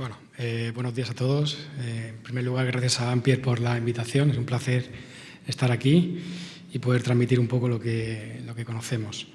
Bueno, eh, buenos días a todos. Eh, en primer lugar, gracias a Ampier por la invitación. Es un placer estar aquí y poder transmitir un poco lo que, lo que conocemos.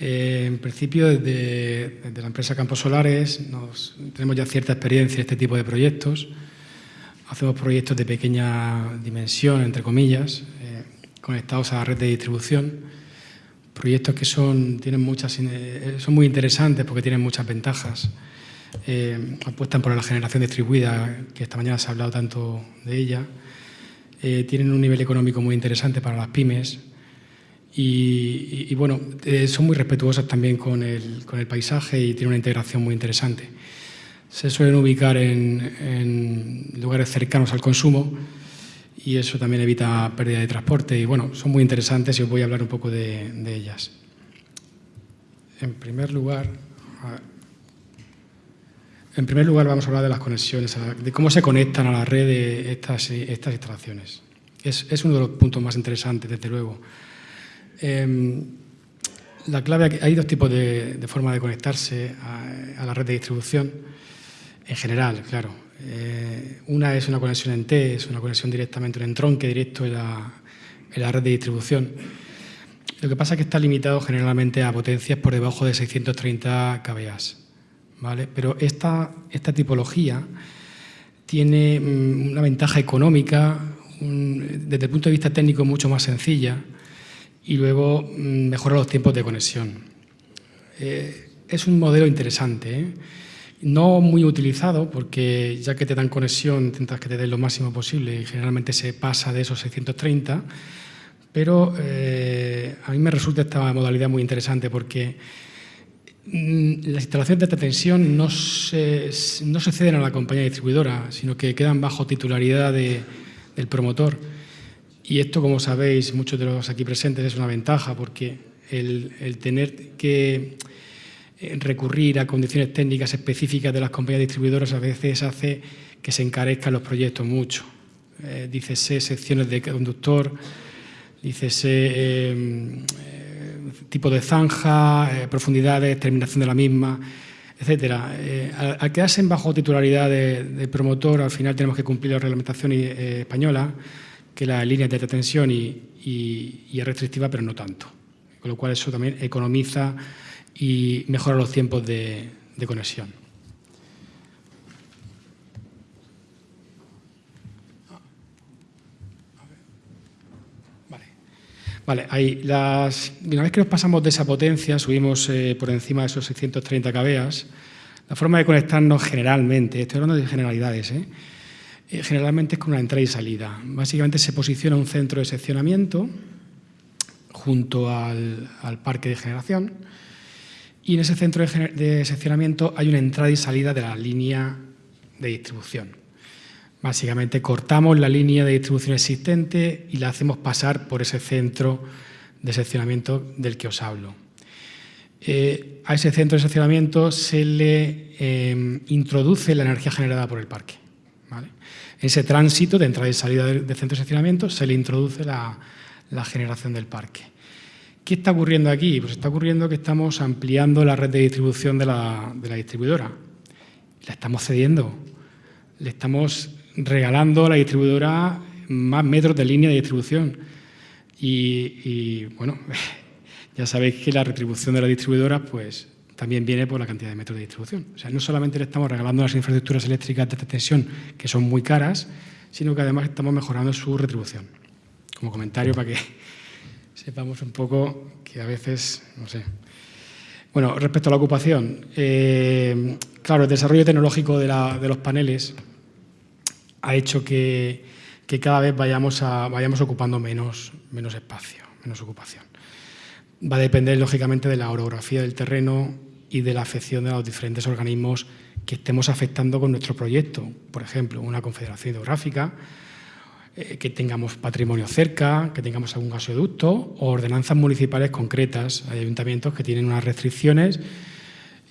Eh, en principio, desde, la empresa Campos Solares tenemos ya cierta experiencia en este tipo de proyectos. Hacemos proyectos de pequeña dimensión, entre comillas, conectados a la red de distribución. Proyectos que son, tienen muchas, son muy interesantes porque tienen muchas ventajas eh, apuestan por la generación distribuida, que esta mañana se ha hablado tanto de ella, eh, tienen un nivel económico muy interesante para las pymes y, bueno, eh, son muy respetuosas también con el, con el, paisaje y tienen una integración muy interesante. Se suelen ubicar en, lugares cercanos al consumo y eso también evita pérdida de transporte y bueno, son muy interesantes y os voy a hablar un poco de, de ellas. En primer lugar, en primer lugar, vamos a hablar de las conexiones, de cómo se conectan a la red estas, estas instalaciones. Es, uno de los puntos más interesantes, desde luego. Em, la clave, hay dos tipos de, forma de conectarse a, la red de distribución, en general, claro. Eh, una es una conexión en T, es una conexión directamente, un entronque directo en la, la red de distribución. Lo que pasa es que está limitado generalmente a potencias por debajo de 630 kVA. Pero esta, esta tipología tiene mm, una ventaja económica, desde el punto de vista técnico mucho más sencilla y luego mm, mejora los tiempos de conexión. Eh, es un modelo interesante, ¿eh? no muy utilizado porque ya que te dan conexión intentas que te den lo máximo posible y generalmente se pasa de esos 630, pero eh, a mí me resulta esta modalidad muy interesante porque Mm, las instalaciones de alta tensión no se, no se ceden a la compañía distribuidora, sino que quedan bajo titularidad del promotor. Y esto, como sabéis, muchos de los aquí presentes, es una ventaja porque el, tener que eh, recurrir a condiciones técnicas específicas de las compañías distribuidoras a veces hace que se encarezcan los proyectos mucho. Eh, dícese secciones de conductor, dícese eh, tipo de zanja, eh, profundidades, terminación de la misma, etcétera. Eh, al, quedarse en bajo titularidad de, promotor, al final tenemos que cumplir la reglamentación eh, española, que la línea de detención y, y, es restrictiva, pero no tanto. Con lo cual eso también economiza y mejora los tiempos de conexión. Vale, ahí, las, una vez que nos pasamos de esa potencia, subimos eh, por encima de esos 630 kVA, la forma de conectarnos generalmente, estoy hablando de generalidades, ¿eh? Eh, generalmente es con una entrada y salida. Básicamente se posiciona un centro de seccionamiento junto al, parque de generación y en ese centro de seccionamiento hay una entrada y salida de la línea de distribución. Básicamente cortamos la línea de distribución existente y la hacemos pasar por ese centro de seccionamiento del que os hablo. Eh, a ese centro de seccionamiento se le em, introduce la energía generada por el parque. En ese tránsito de entrada y salida del, centro de seccionamiento se le introduce la, generación del parque. ¿Qué está ocurriendo aquí? Pues está ocurriendo que estamos ampliando la red de distribución de la, de la distribuidora. La estamos cediendo. Le estamos regalando a la distribuidora más metros de línea de distribución. Y, bueno, ya sabéis que la retribución de la distribuidora pues, también viene por la cantidad de metros de distribución. O sea, no solamente le estamos regalando las infraestructuras eléctricas de tensión, que son muy caras, sino que además estamos mejorando su retribución. Como comentario para que sepamos un poco que a veces, no sé. Bueno, respecto a la ocupación, eh, claro, el desarrollo tecnológico de, de los paneles ha hecho que, cada vez vayamos, ocupando menos, menos espacio, menos ocupación. Va a depender, lógicamente, de la orografía del terreno y de la afección de los diferentes organismos que estemos afectando con nuestro proyecto. Por ejemplo, una confederación hidrográfica, eh, que tengamos patrimonio cerca, que tengamos algún gasoducto o ordenanzas municipales concretas. Hay ayuntamientos que tienen unas restricciones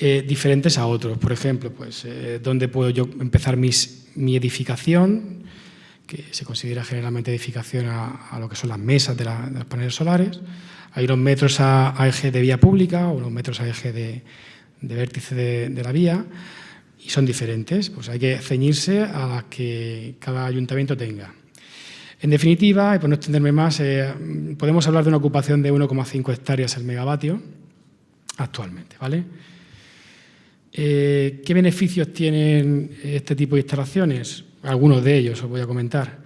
eh, diferentes a otros. Por ejemplo, pues, eh, ¿dónde puedo yo empezar mi edificación? que se considera generalmente edificación a, lo que son las mesas de, los paneles solares. Hay unos metros a, eje de vía pública o unos metros a eje de, vértice de, la vía y son diferentes, pues hay que ceñirse a las que cada ayuntamiento tenga. En definitiva, y por no extenderme más, eh, podemos hablar de una ocupación de 1,5 hectáreas el megavatio actualmente. ¿vale? Eh, ¿Qué beneficios tienen este tipo de instalaciones? Algunos de ellos os voy a comentar.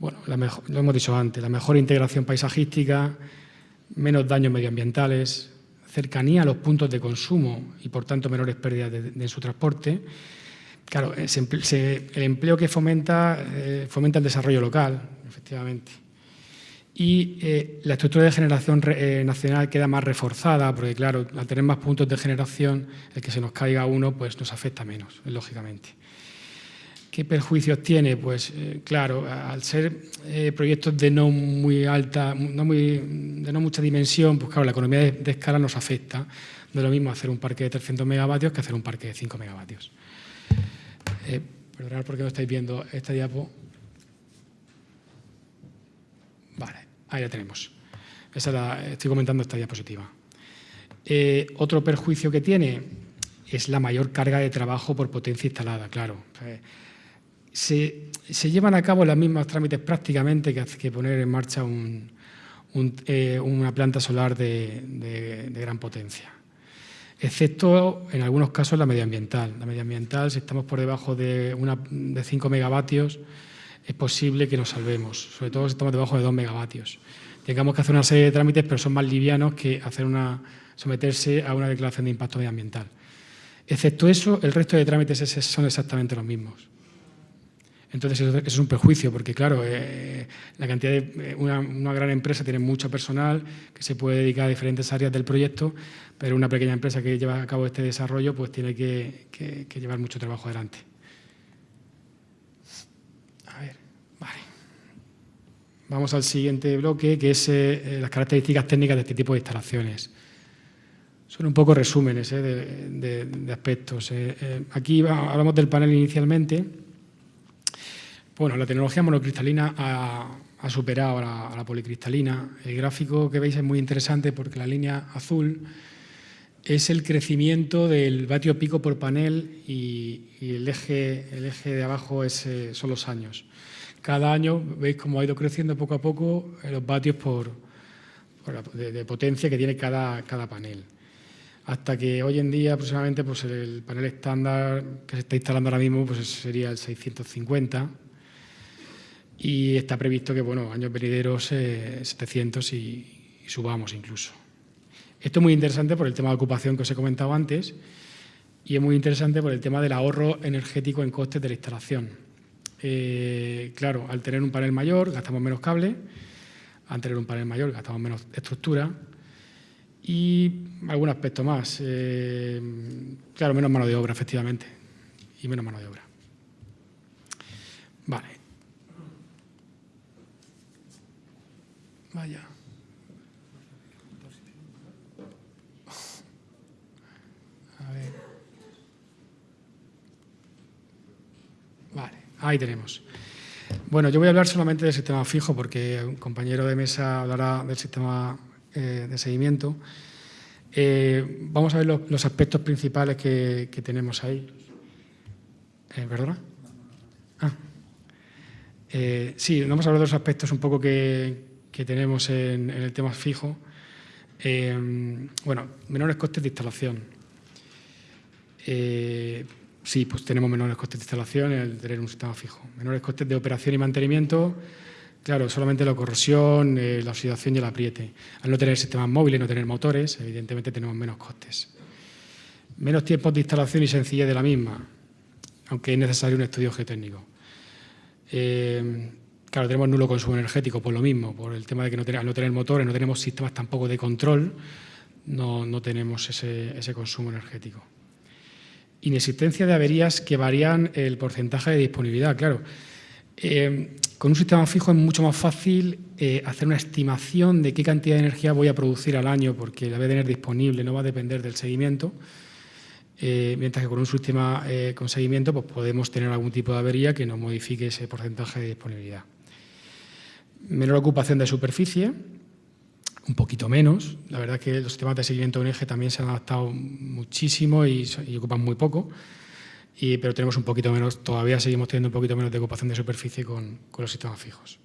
Bueno, lo hemos dicho antes, la mejor integración paisajística, menos daños medioambientales, cercanía a los puntos de consumo y, por tanto, menores pérdidas de, su transporte. Claro, el empleo que fomenta, eh, fomenta el desarrollo local, efectivamente. Y eh, la estructura de generación eh, nacional queda más reforzada, porque claro, al tener más puntos de generación, el que se nos caiga uno pues nos afecta menos, lógicamente. ¿Qué perjuicios tiene? Pues claro, al ser proyectos de no muy alta, no muy, de no mucha dimensión, pues claro, la economía de, de, escala nos afecta. No es lo mismo hacer un parque de 300 megavatios que hacer un parque de 5 megavatios. perdonad porque no estáis viendo esta diapo. Vale, ahí la tenemos. Esa estoy comentando esta diapositiva. Eh, otro perjuicio que tiene es la mayor carga de trabajo por potencia instalada, claro. Se, llevan a cabo los mismos trámites prácticamente que, que poner en marcha eh, una planta solar de, gran potencia, excepto en algunos casos la medioambiental. La medioambiental, si estamos por debajo de, una, de 5 megavatios, es posible que nos salvemos, sobre todo si estamos debajo de 2 megavatios. Tengamos que hacer una serie de trámites, pero son más livianos que hacer una, someterse a una declaración de impacto medioambiental. Excepto eso, el resto de trámites son exactamente los mismos. Entonces, eso es un perjuicio, porque claro, eh, la cantidad de una, gran empresa tiene mucho personal que se puede dedicar a diferentes áreas del proyecto, pero una pequeña empresa que lleva a cabo este desarrollo pues tiene que llevar mucho trabajo adelante. Vamos al siguiente bloque, que es eh, las características técnicas de este tipo de instalaciones. Son un poco resúmenes eh, de, aspectos. Eh, aquí hablamos del panel inicialmente. Bueno, la tecnología monocristalina ha, superado a la, policristalina. El gráfico que veis es muy interesante porque la línea azul es el crecimiento del vatio pico por panel y, el, eje, el eje de abajo es, son los años cada año veis cómo ha ido creciendo poco a poco los vatios por, de, potencia que tiene cada, cada panel. Hasta que hoy en día aproximadamente pues el panel estándar que se está instalando ahora mismo pues sería el 650 y está previsto que bueno, años venideros 700 eh, y, subamos incluso. Esto es muy interesante por el tema de ocupación que os he comentado antes y es muy interesante por el tema del ahorro energético en costes de la instalación. Eh, claro, al tener un panel mayor gastamos menos cable, al tener un panel mayor gastamos menos estructura y algún aspecto más. Eh, claro, menos mano de obra, efectivamente, y menos mano de obra. Vale. Vaya. Ahí tenemos. Bueno, yo voy a hablar solamente del sistema fijo porque un compañero de mesa hablará del sistema eh, de seguimiento. Eh, vamos a ver los, aspectos principales que, tenemos ahí. Eh. Ah. sí, vamos a hablar de los aspectos un poco que, tenemos en, en, el tema fijo. bueno, menores costes de instalación Sí, pues tenemos menores costes de instalación al tener un sistema fijo. Menores costes de operación y mantenimiento, claro, solamente la corrosión, eh, la oxidación y el apriete. Al no tener sistemas móviles, no tener motores, evidentemente tenemos menos costes. Menos tiempos de instalación y sencillez de la misma, aunque es necesario un estudio geotécnico. Eh, claro, tenemos nulo consumo energético por lo mismo, por el tema de que no al no tener motores, no tenemos sistemas tampoco de control, no, tenemos ese consumo energético inexistencia de averías que varían el porcentaje de disponibilidad. Claro, eh, con un sistema fijo es mucho más fácil eh, hacer una estimación de qué cantidad de energía voy a producir al año porque la voy a tener disponible, no va a depender del seguimiento. Eh, mientras que con un sistema con seguimiento pues podemos tener algún tipo de avería que nos modifique ese porcentaje de disponibilidad. Menor ocupación de superficie, un poquito menos. La verdad es que los sistemas de seguimiento en eje también se han adaptado muchísimo y, ocupan muy poco. y, pero tenemos un poquito menos, todavía seguimos teniendo un poquito menos de ocupación de superficie con, los sistemas fijos.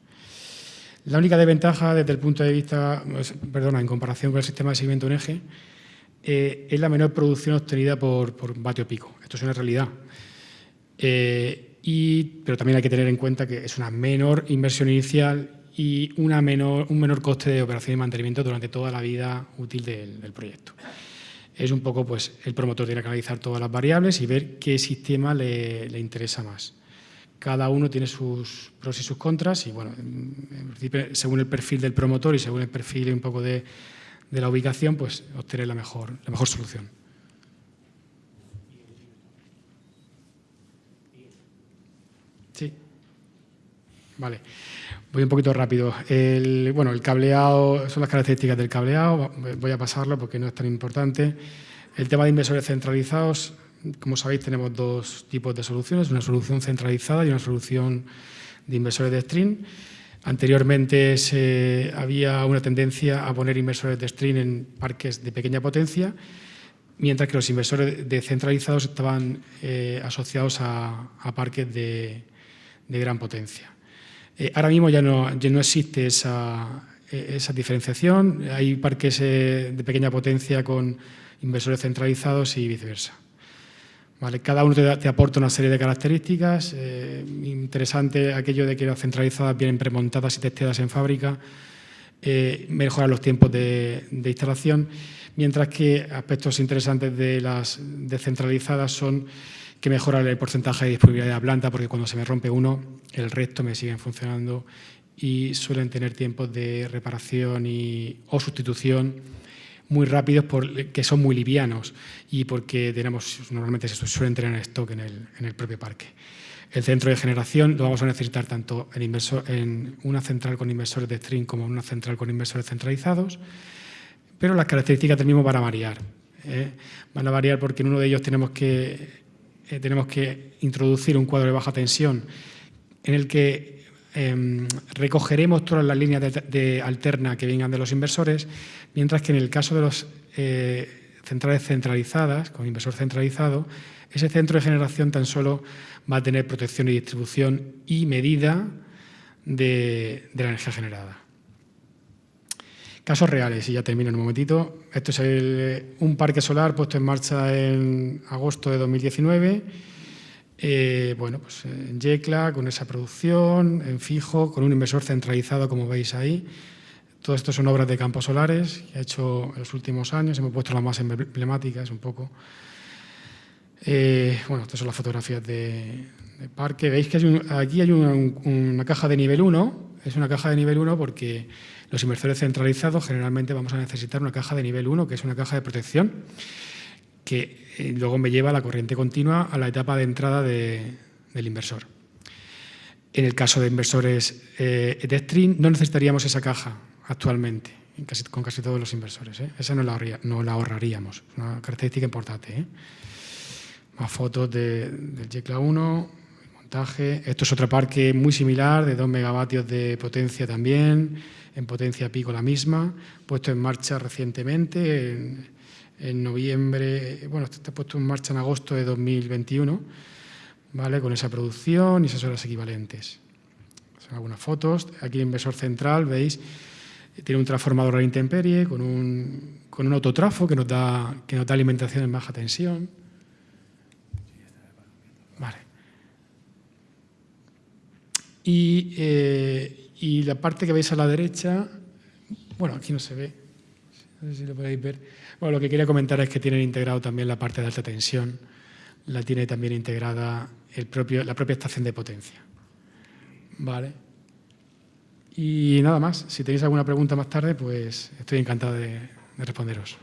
La única desventaja desde el punto de vista, perdona, en comparación con el sistema de seguimiento en eje, eh, es la menor producción obtenida por, por vatio pico. Esto es una realidad. Eh, y, pero también hay que tener en cuenta que es una menor inversión inicial y una menor, un menor coste de operación y mantenimiento durante toda la vida útil del, proyecto. Es un poco, pues, el promotor tiene que analizar todas las variables y ver qué sistema le, le interesa más cada uno tiene sus pros y sus contras y bueno, en principio, según el perfil del promotor y según el perfil un poco de, de la ubicación, pues obtener la mejor, la mejor solución. Sí. Vale. Voy un poquito rápido. Bueno, el cableado, son las características del cableado, voy a pasarlo porque no es tan importante. El tema de inversores centralizados, como sabéis, tenemos dos tipos de soluciones, una solución centralizada y una solución de inversores de string. Anteriormente se, había una tendencia a poner inversores de string en parques de pequeña potencia, mientras que los inversores descentralizados estaban eh, asociados a, parques de, gran potencia. Eh, ahora mismo ya no, ya no existe esa, esa, diferenciación, hay parques eh, de pequeña potencia con inversores centralizados y viceversa. Vale, cada uno te, aporta una serie de características. Eh, interesante aquello de que las centralizadas vienen premontadas y testeadas en fábrica, eh, mejoran los tiempos de, instalación, mientras que aspectos interesantes de las descentralizadas son que mejoran el porcentaje de disponibilidad de la planta, porque cuando se me rompe uno, el resto me siguen funcionando y suelen tener tiempos de reparación y, o sustitución muy rápidos porque son muy livianos y porque tenemos, normalmente se suelen tener en stock en el, en el propio parque. El centro de generación lo vamos a necesitar tanto en, inversor, en una central con inversores de string como en una central con inversores centralizados, pero las características del mismo van a variar. ¿eh? Van a variar porque en uno de ellos tenemos que, eh, tenemos que introducir un cuadro de baja tensión en el que eh, recogeremos todas las líneas de, alterna que vengan de los inversores, mientras que en el caso de los eh, centrales centralizadas, con inversor centralizado, ese centro de generación tan solo va a tener protección y distribución y medida de la energía generada. Casos reales, y ya termino en un momentito. Esto es el, un parque solar puesto en marcha en agosto de 2019 eh, bueno, pues en Yecla, con esa producción, en fijo, con un inversor centralizado, como veis ahí. Todo esto son obras de campos solares que ha hecho en los últimos años. Hemos puesto las más emblemáticas un poco. Eh, bueno, estas son las fotografías de, parque. Veis que hay un, aquí hay una, una caja de nivel 1. Es una caja de nivel 1 porque los inversores centralizados generalmente vamos a necesitar una caja de nivel 1, que es una caja de protección que eh, luego me lleva la corriente continua a la etapa de entrada de, del inversor. En el caso de inversores eh, de string no necesitaríamos esa caja actualmente, con casi todos los inversores. ¿eh? Esa no la, no la, ahorraríamos, una característica importante. ¿eh? Más fotos de, del Yecla 1, montaje. Esto es otro parque muy similar, de 2 megavatios de potencia también, en potencia pico la misma, puesto en marcha recientemente, en, en noviembre, bueno, está puesto en marcha en agosto de 2021, ¿vale? con esa producción y esas horas equivalentes. Son algunas fotos. Aquí el inversor central, veis, tiene un transformador a intemperie con un, con un autotrafo que nos, da, que nos da alimentación en baja tensión. Y, eh, y la parte que veis a la derecha, bueno, aquí no se ve, no sé si lo podéis ver, bueno, lo que quería comentar es que tienen integrado también la parte de alta tensión, la tiene también integrada la propia estación de potencia. Vale. Y nada más, si tenéis alguna pregunta más tarde, pues estoy encantado de responderos.